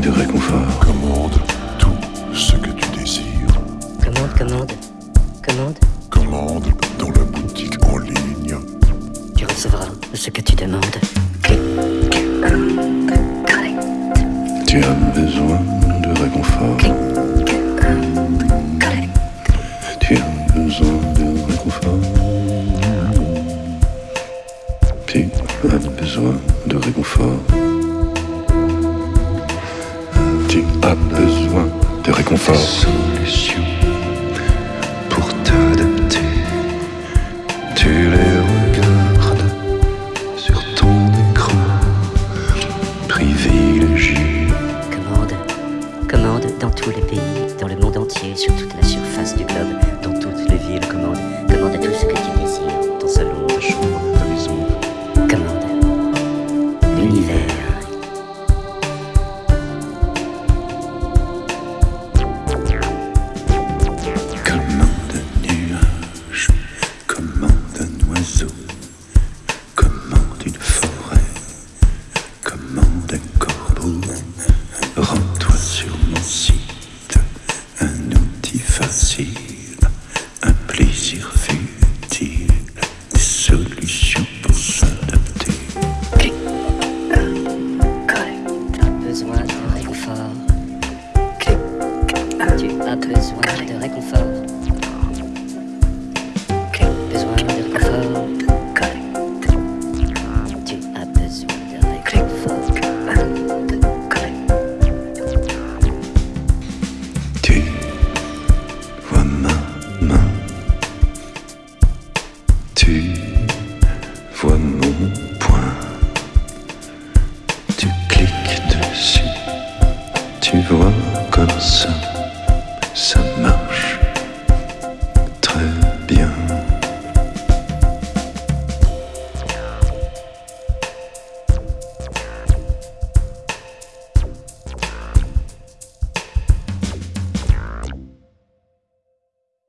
du réconfort. Commande tout ce que tu désires. Commande, commande, commande. Commande dans la boutique en ligne. Tu recevras ce que tu demandes. Tu as besoin de réconfort. Tu as besoin de réconfort. Mm. Tu as besoin de réconfort. Tu as besoin de réconfort. Solution pour t'adapter. Tu les regardes sur ton écran privilégié. Commande. Commande dans tous les pays, dans le monde entier, sur toute la surface du globe, Rends-toi sur mon site, un outil facile, un plaisir futile, des solutions pour s'adapter. Tu as besoin de réconfort. Tu as besoin de réconfort. tu vois comme ça.